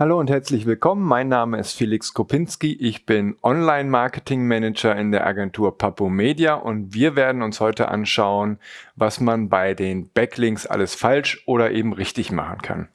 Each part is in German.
Hallo und herzlich willkommen. Mein Name ist Felix Kopinski. Ich bin Online-Marketing-Manager in der Agentur Papo Media und wir werden uns heute anschauen, was man bei den Backlinks alles falsch oder eben richtig machen kann.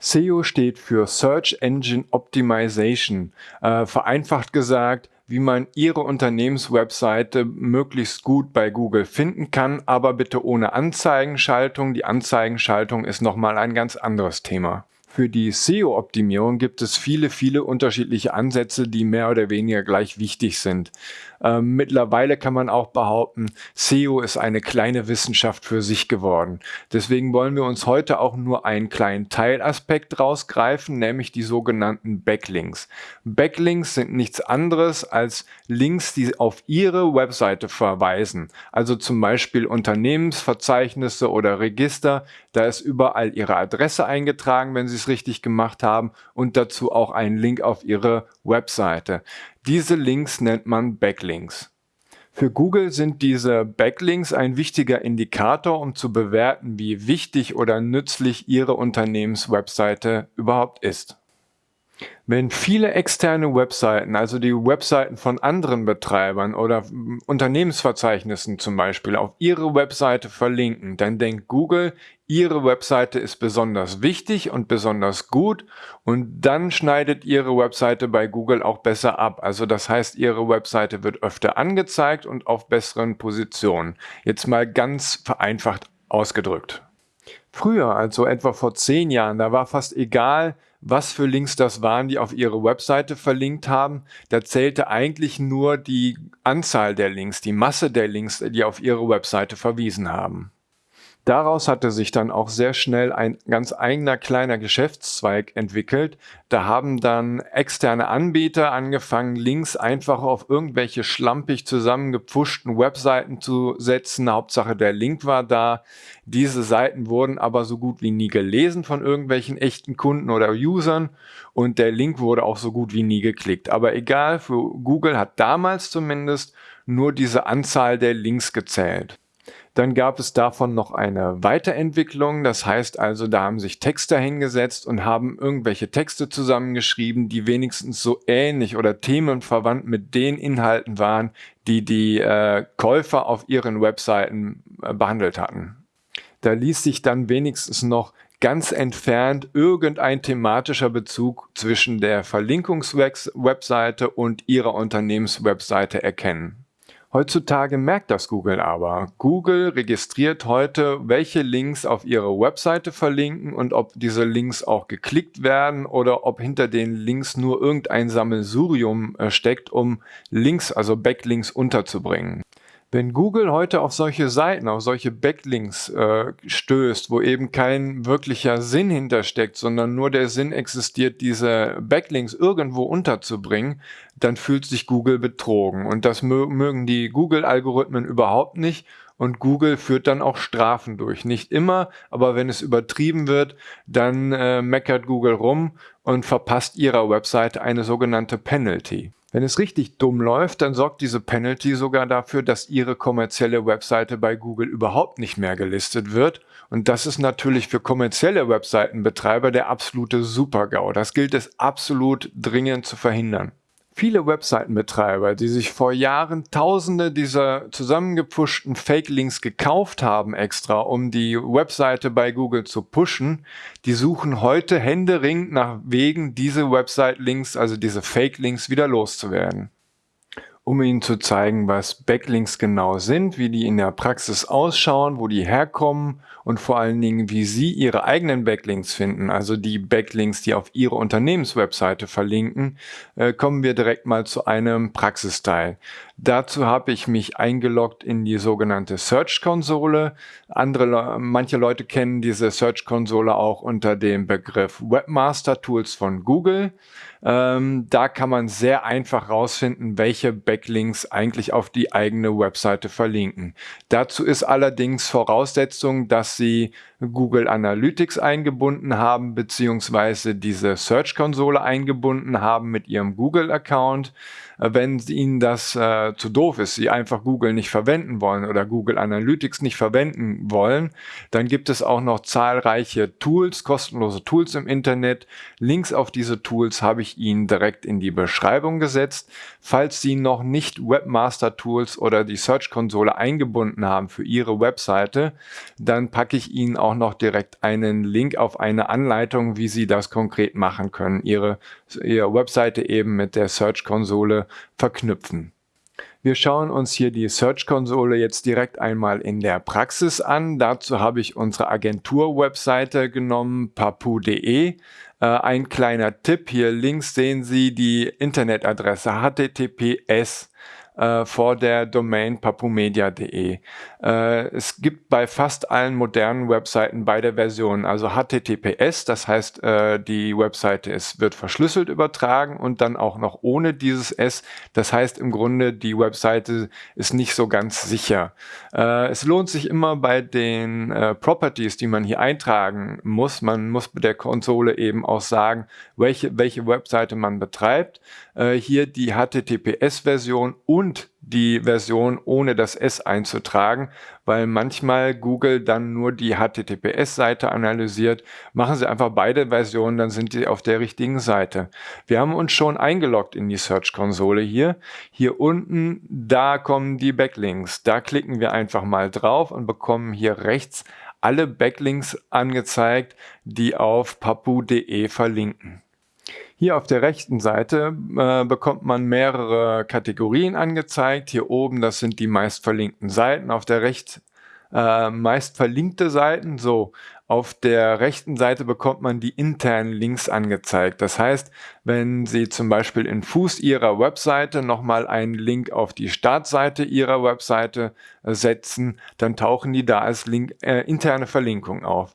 SEO steht für Search Engine Optimization. Äh, vereinfacht gesagt, wie man Ihre Unternehmenswebseite möglichst gut bei Google finden kann, aber bitte ohne Anzeigenschaltung. Die Anzeigenschaltung ist nochmal ein ganz anderes Thema. Für die SEO-Optimierung gibt es viele, viele unterschiedliche Ansätze, die mehr oder weniger gleich wichtig sind. Ähm, mittlerweile kann man auch behaupten, SEO ist eine kleine Wissenschaft für sich geworden. Deswegen wollen wir uns heute auch nur einen kleinen Teilaspekt rausgreifen, nämlich die sogenannten Backlinks. Backlinks sind nichts anderes als Links, die auf Ihre Webseite verweisen. Also zum Beispiel Unternehmensverzeichnisse oder Register. Da ist überall Ihre Adresse eingetragen, wenn Sie es richtig gemacht haben und dazu auch ein Link auf Ihre Webseite. Diese Links nennt man Backlinks. Für Google sind diese Backlinks ein wichtiger Indikator, um zu bewerten, wie wichtig oder nützlich Ihre Unternehmenswebseite überhaupt ist. Wenn viele externe Webseiten, also die Webseiten von anderen Betreibern oder Unternehmensverzeichnissen zum Beispiel, auf ihre Webseite verlinken, dann denkt Google, ihre Webseite ist besonders wichtig und besonders gut und dann schneidet ihre Webseite bei Google auch besser ab. Also das heißt, ihre Webseite wird öfter angezeigt und auf besseren Positionen. Jetzt mal ganz vereinfacht ausgedrückt. Früher, also etwa vor zehn Jahren, da war fast egal, was für Links das waren, die auf ihre Webseite verlinkt haben. Da zählte eigentlich nur die Anzahl der Links, die Masse der Links, die auf ihre Webseite verwiesen haben. Daraus hatte sich dann auch sehr schnell ein ganz eigener kleiner Geschäftszweig entwickelt. Da haben dann externe Anbieter angefangen, Links einfach auf irgendwelche schlampig zusammengepfuschten Webseiten zu setzen. Hauptsache der Link war da. Diese Seiten wurden aber so gut wie nie gelesen von irgendwelchen echten Kunden oder Usern und der Link wurde auch so gut wie nie geklickt. Aber egal, für Google hat damals zumindest nur diese Anzahl der Links gezählt. Dann gab es davon noch eine Weiterentwicklung. Das heißt also, da haben sich Texter hingesetzt und haben irgendwelche Texte zusammengeschrieben, die wenigstens so ähnlich oder themenverwandt mit den Inhalten waren, die die äh, Käufer auf ihren Webseiten äh, behandelt hatten. Da ließ sich dann wenigstens noch ganz entfernt irgendein thematischer Bezug zwischen der Verlinkungswebseite und ihrer Unternehmenswebseite erkennen. Heutzutage merkt das Google aber. Google registriert heute, welche Links auf ihre Webseite verlinken und ob diese Links auch geklickt werden oder ob hinter den Links nur irgendein Sammelsurium äh, steckt, um Links, also Backlinks unterzubringen. Wenn Google heute auf solche Seiten, auf solche Backlinks äh, stößt, wo eben kein wirklicher Sinn hintersteckt, sondern nur der Sinn existiert, diese Backlinks irgendwo unterzubringen, dann fühlt sich Google betrogen. Und das mögen die Google-Algorithmen überhaupt nicht. Und Google führt dann auch Strafen durch. Nicht immer, aber wenn es übertrieben wird, dann äh, meckert Google rum und verpasst ihrer Website eine sogenannte Penalty. Wenn es richtig dumm läuft, dann sorgt diese Penalty sogar dafür, dass Ihre kommerzielle Webseite bei Google überhaupt nicht mehr gelistet wird. Und das ist natürlich für kommerzielle Webseitenbetreiber der absolute Super-GAU. Das gilt es absolut dringend zu verhindern. Viele Webseitenbetreiber, die sich vor Jahren tausende dieser zusammengepuschten Fake-Links gekauft haben extra, um die Webseite bei Google zu pushen, die suchen heute händeringend nach Wegen, diese Website-Links, also diese Fake-Links wieder loszuwerden um Ihnen zu zeigen, was Backlinks genau sind, wie die in der Praxis ausschauen, wo die herkommen und vor allen Dingen, wie Sie Ihre eigenen Backlinks finden, also die Backlinks, die auf Ihre Unternehmenswebseite verlinken, äh, kommen wir direkt mal zu einem Praxisteil. Dazu habe ich mich eingeloggt in die sogenannte Search-Konsole. Andere, manche Leute kennen diese Search-Konsole auch unter dem Begriff Webmaster Tools von Google. Ähm, da kann man sehr einfach rausfinden, welche Backlinks eigentlich auf die eigene Webseite verlinken. Dazu ist allerdings Voraussetzung, dass Sie Google Analytics eingebunden haben, beziehungsweise diese Search-Konsole eingebunden haben mit Ihrem Google-Account. Wenn Ihnen das äh, zu doof ist, sie einfach Google nicht verwenden wollen oder Google Analytics nicht verwenden wollen, dann gibt es auch noch zahlreiche Tools, kostenlose Tools im Internet. Links auf diese Tools habe ich Ihnen direkt in die Beschreibung gesetzt. Falls Sie noch nicht Webmaster Tools oder die Search-Konsole eingebunden haben für Ihre Webseite, dann packe ich Ihnen auch noch direkt einen Link auf eine Anleitung, wie Sie das konkret machen können, Ihre, Ihre Webseite eben mit der Search-Konsole verknüpfen. Wir schauen uns hier die Search-Konsole jetzt direkt einmal in der Praxis an. Dazu habe ich unsere Agentur-Webseite genommen, papu.de. Äh, ein kleiner Tipp, hier links sehen Sie die Internetadresse https äh, vor der Domain papumedia.de. Äh, es gibt bei fast allen modernen Webseiten beide Versionen, also HTTPS, das heißt, äh, die Webseite ist, wird verschlüsselt übertragen und dann auch noch ohne dieses S. Das heißt im Grunde, die Webseite ist nicht so ganz sicher. Äh, es lohnt sich immer bei den äh, Properties, die man hier eintragen muss. Man muss der Konsole eben auch sagen, welche, welche Webseite man betreibt. Hier die HTTPS-Version und die Version ohne das S einzutragen, weil manchmal Google dann nur die HTTPS-Seite analysiert. Machen Sie einfach beide Versionen, dann sind Sie auf der richtigen Seite. Wir haben uns schon eingeloggt in die Search-Konsole hier. Hier unten, da kommen die Backlinks. Da klicken wir einfach mal drauf und bekommen hier rechts alle Backlinks angezeigt, die auf papu.de verlinken. Hier auf der rechten Seite äh, bekommt man mehrere Kategorien angezeigt. Hier oben, das sind die meist verlinkten Seiten. Auf der rechts äh, meist verlinkte Seiten. So, auf der rechten Seite bekommt man die internen Links angezeigt. Das heißt, wenn Sie zum Beispiel in Fuß Ihrer Webseite nochmal einen Link auf die Startseite Ihrer Webseite äh, setzen, dann tauchen die da als Link, äh, interne Verlinkung auf.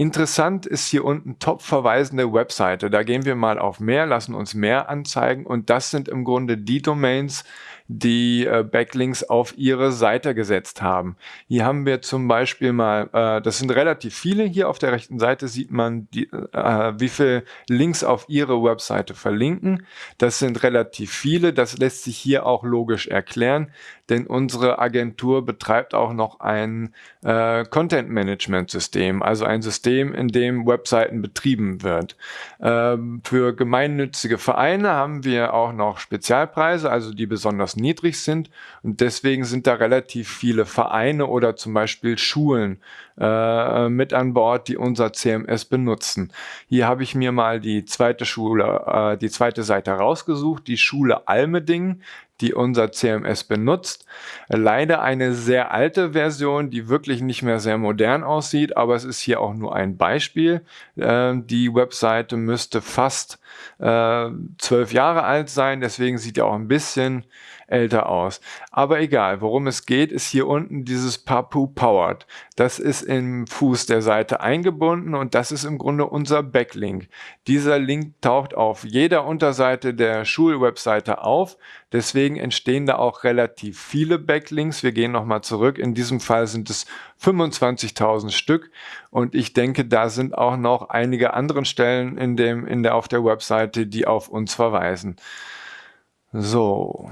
Interessant ist hier unten top verweisende Webseite. Da gehen wir mal auf mehr, lassen uns mehr anzeigen und das sind im Grunde die Domains, die äh, Backlinks auf ihre Seite gesetzt haben. Hier haben wir zum Beispiel mal, äh, das sind relativ viele, hier auf der rechten Seite sieht man, die, äh, wie viele Links auf ihre Webseite verlinken. Das sind relativ viele, das lässt sich hier auch logisch erklären, denn unsere Agentur betreibt auch noch ein Content-Management-System, also ein System, in dem Webseiten betrieben wird. Ähm, für gemeinnützige Vereine haben wir auch noch Spezialpreise, also die besonders niedrig sind. Und deswegen sind da relativ viele Vereine oder zum Beispiel Schulen äh, mit an Bord, die unser CMS benutzen. Hier habe ich mir mal die zweite Schule, äh, die zweite Seite rausgesucht, die Schule Almeding die unser CMS benutzt. Leider eine sehr alte Version, die wirklich nicht mehr sehr modern aussieht, aber es ist hier auch nur ein Beispiel. Äh, die Webseite müsste fast äh, zwölf Jahre alt sein, deswegen sieht er auch ein bisschen älter aus. Aber egal, worum es geht, ist hier unten dieses Papu Powered. Das ist im Fuß der Seite eingebunden und das ist im Grunde unser Backlink. Dieser Link taucht auf jeder Unterseite der Schulwebseite auf. Deswegen entstehen da auch relativ viele Backlinks. Wir gehen nochmal zurück. In diesem Fall sind es 25.000 Stück und ich denke, da sind auch noch einige andere Stellen in dem, in der, auf der Webseite, die auf uns verweisen. So,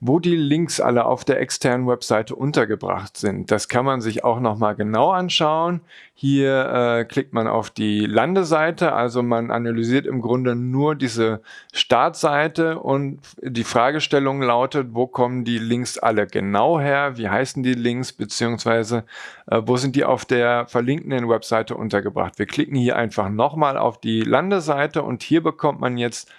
wo die Links alle auf der externen Webseite untergebracht sind. Das kann man sich auch nochmal genau anschauen. Hier äh, klickt man auf die Landeseite, also man analysiert im Grunde nur diese Startseite und die Fragestellung lautet, wo kommen die Links alle genau her, wie heißen die Links, beziehungsweise äh, wo sind die auf der verlinkenden Webseite untergebracht. Wir klicken hier einfach nochmal auf die Landeseite und hier bekommt man jetzt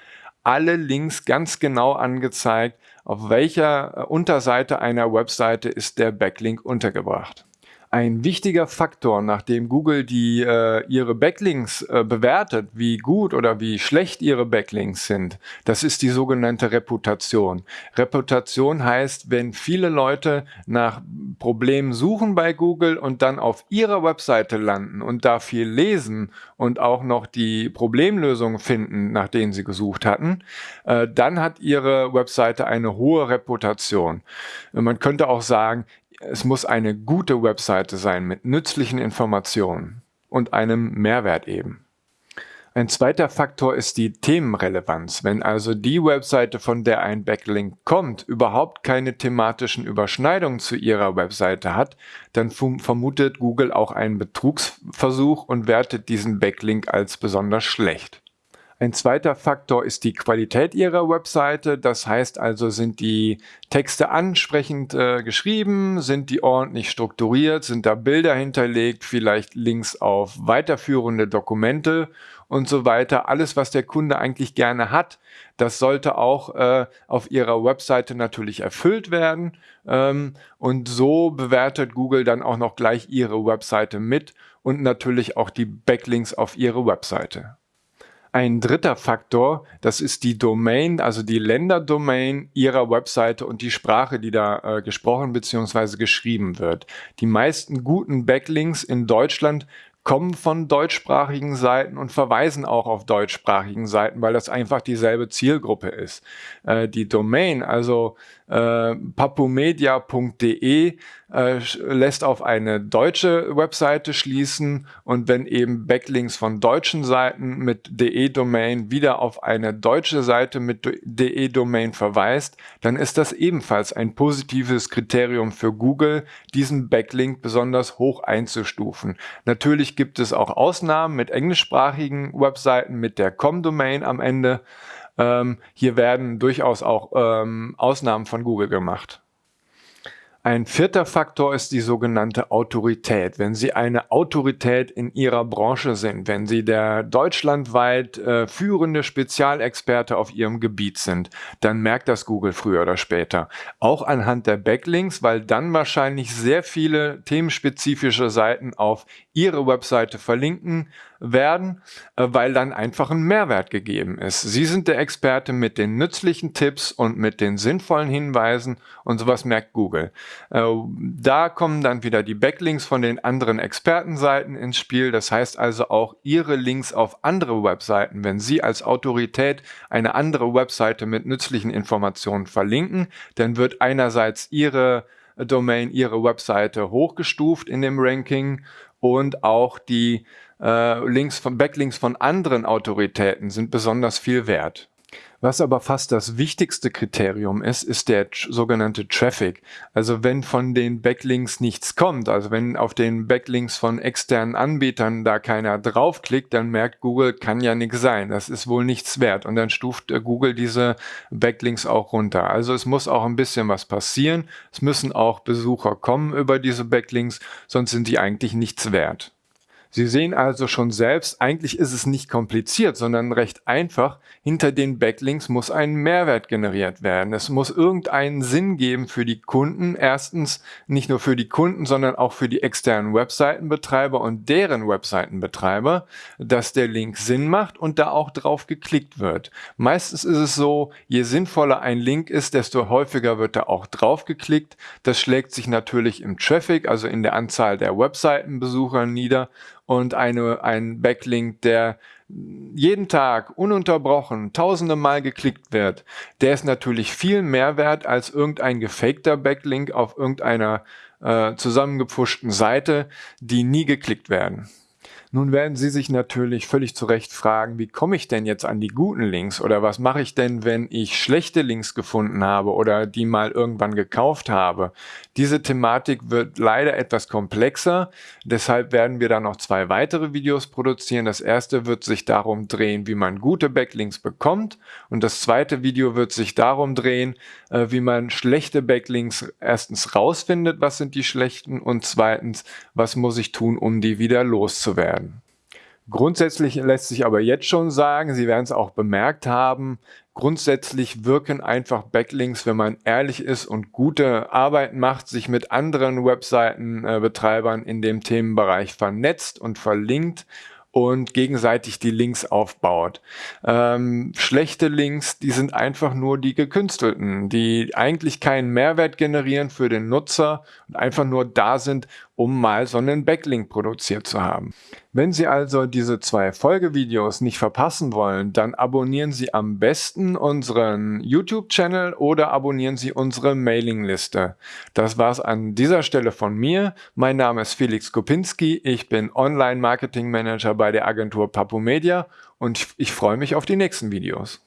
alle Links ganz genau angezeigt, auf welcher äh, Unterseite einer Webseite ist der Backlink untergebracht. Ein wichtiger Faktor, nachdem Google die, äh, ihre Backlinks äh, bewertet, wie gut oder wie schlecht ihre Backlinks sind, das ist die sogenannte Reputation. Reputation heißt, wenn viele Leute nach Problemen suchen bei Google und dann auf ihrer Webseite landen und da viel lesen und auch noch die Problemlösung finden, nach denen sie gesucht hatten, äh, dann hat ihre Webseite eine hohe Reputation. Man könnte auch sagen, es muss eine gute Webseite sein mit nützlichen Informationen und einem Mehrwert eben. Ein zweiter Faktor ist die Themenrelevanz. Wenn also die Webseite, von der ein Backlink kommt, überhaupt keine thematischen Überschneidungen zu ihrer Webseite hat, dann vermutet Google auch einen Betrugsversuch und wertet diesen Backlink als besonders schlecht. Ein zweiter Faktor ist die Qualität Ihrer Webseite. Das heißt also, sind die Texte ansprechend äh, geschrieben, sind die ordentlich strukturiert, sind da Bilder hinterlegt, vielleicht Links auf weiterführende Dokumente und so weiter. Alles, was der Kunde eigentlich gerne hat, das sollte auch äh, auf Ihrer Webseite natürlich erfüllt werden. Ähm, und so bewertet Google dann auch noch gleich Ihre Webseite mit und natürlich auch die Backlinks auf Ihre Webseite. Ein dritter Faktor, das ist die Domain, also die Länderdomain Ihrer Webseite und die Sprache, die da äh, gesprochen bzw. geschrieben wird. Die meisten guten Backlinks in Deutschland kommen von deutschsprachigen Seiten und verweisen auch auf deutschsprachigen Seiten, weil das einfach dieselbe Zielgruppe ist. Äh, die Domain, also äh, papumedia.de, äh, lässt auf eine deutsche Webseite schließen und wenn eben Backlinks von deutschen Seiten mit de-Domain wieder auf eine deutsche Seite mit de-Domain verweist, dann ist das ebenfalls ein positives Kriterium für Google, diesen Backlink besonders hoch einzustufen. Natürlich gibt es auch Ausnahmen mit englischsprachigen Webseiten mit der com-Domain am Ende. Ähm, hier werden durchaus auch ähm, Ausnahmen von Google gemacht. Ein vierter Faktor ist die sogenannte Autorität. Wenn Sie eine Autorität in Ihrer Branche sind, wenn Sie der deutschlandweit äh, führende Spezialexperte auf Ihrem Gebiet sind, dann merkt das Google früher oder später. Auch anhand der Backlinks, weil dann wahrscheinlich sehr viele themenspezifische Seiten auf Ihre Webseite verlinken werden, äh, weil dann einfach ein Mehrwert gegeben ist. Sie sind der Experte mit den nützlichen Tipps und mit den sinnvollen Hinweisen und sowas merkt Google. Äh, da kommen dann wieder die Backlinks von den anderen Expertenseiten ins Spiel. Das heißt also auch Ihre Links auf andere Webseiten, wenn Sie als Autorität eine andere Webseite mit nützlichen Informationen verlinken, dann wird einerseits Ihre Domain, Ihre Webseite hochgestuft in dem Ranking und auch die äh, Links von Backlinks von anderen Autoritäten sind besonders viel wert. Was aber fast das wichtigste Kriterium ist, ist der sogenannte Traffic. Also wenn von den Backlinks nichts kommt, also wenn auf den Backlinks von externen Anbietern da keiner draufklickt, dann merkt Google, kann ja nichts sein, das ist wohl nichts wert. Und dann stuft äh, Google diese Backlinks auch runter. Also es muss auch ein bisschen was passieren. Es müssen auch Besucher kommen über diese Backlinks, sonst sind die eigentlich nichts wert. Sie sehen also schon selbst, eigentlich ist es nicht kompliziert, sondern recht einfach. Hinter den Backlinks muss ein Mehrwert generiert werden. Es muss irgendeinen Sinn geben für die Kunden. Erstens nicht nur für die Kunden, sondern auch für die externen Webseitenbetreiber und deren Webseitenbetreiber, dass der Link Sinn macht und da auch drauf geklickt wird. Meistens ist es so, je sinnvoller ein Link ist, desto häufiger wird da auch drauf geklickt. Das schlägt sich natürlich im Traffic, also in der Anzahl der Webseitenbesucher nieder und eine, ein Backlink, der jeden Tag ununterbrochen tausende Mal geklickt wird, der ist natürlich viel mehr wert als irgendein gefakter Backlink auf irgendeiner äh, zusammengepfuschten Seite, die nie geklickt werden. Nun werden Sie sich natürlich völlig zu Recht fragen, wie komme ich denn jetzt an die guten Links oder was mache ich denn, wenn ich schlechte Links gefunden habe oder die mal irgendwann gekauft habe. Diese Thematik wird leider etwas komplexer, deshalb werden wir da noch zwei weitere Videos produzieren. Das erste wird sich darum drehen, wie man gute Backlinks bekommt und das zweite Video wird sich darum drehen, äh, wie man schlechte Backlinks erstens rausfindet, was sind die schlechten und zweitens, was muss ich tun, um die wieder loszuwerden werden. Grundsätzlich lässt sich aber jetzt schon sagen, Sie werden es auch bemerkt haben, grundsätzlich wirken einfach Backlinks, wenn man ehrlich ist und gute Arbeit macht, sich mit anderen Webseitenbetreibern in dem Themenbereich vernetzt und verlinkt und gegenseitig die Links aufbaut. Ähm, schlechte Links, die sind einfach nur die gekünstelten, die eigentlich keinen Mehrwert generieren für den Nutzer und einfach nur da sind, um mal so einen Backlink produziert zu haben. Wenn Sie also diese zwei Folgevideos nicht verpassen wollen, dann abonnieren Sie am besten unseren YouTube-Channel oder abonnieren Sie unsere Mailingliste. Das war's an dieser Stelle von mir. Mein Name ist Felix Kopinski. Ich bin Online-Marketing-Manager bei der Agentur Papo Media und ich freue mich auf die nächsten Videos.